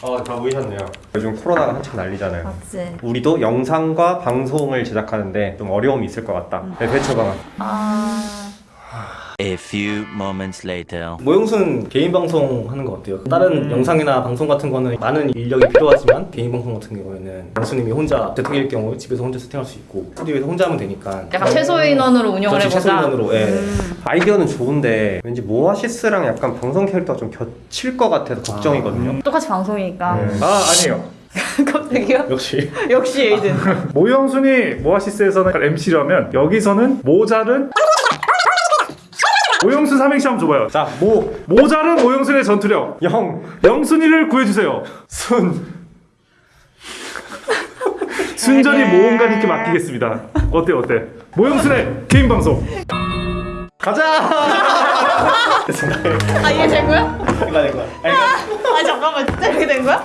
어, 다 모이셨네요. 요즘 코로나가 한창 난리잖아요. 맞지. 우리도 영상과 방송을 제작하는데 좀 어려움이 있을 것 같다. 네, 대처 방안. 아. A few moments later. 모형순 개인 방송 하는 거 어때요? 다른 영상이나 방송 같은 거는 많은 인력이 필요하지만 개인 방송 같은 경우에는 영수님이 혼자 재택일 경우 집에서 혼자 세팅할 수 있고 스튜디오에서 혼자 하면 되니까 약간 최소 인원으로 운영을 그렇지, 해보자. 최소인원으로 예. 아이디어는 좋은데 왠지 모아시스랑 약간 방송 캐릭터가 좀 겹칠 것 같아서 걱정이거든요. 똑같이 방송이니까. 네. 아 아니에요. 갑자기요? 역시 역시 에이든. 모형순이 모아시스에서는 MC라면 여기서는 모자른 모형순 삼행시 한번 줘봐요. 자, 모, 모자른 모형순의 전투력 영, 영순이를 구해주세요. 순. 순전히 알겠. 모험가님께 맡기겠습니다. 어때 어때? 모형순의 개인 방송. 가자! 아 이게 된 거야? 이거 이거 아 잠깐만 진짜 이렇게 된 거야?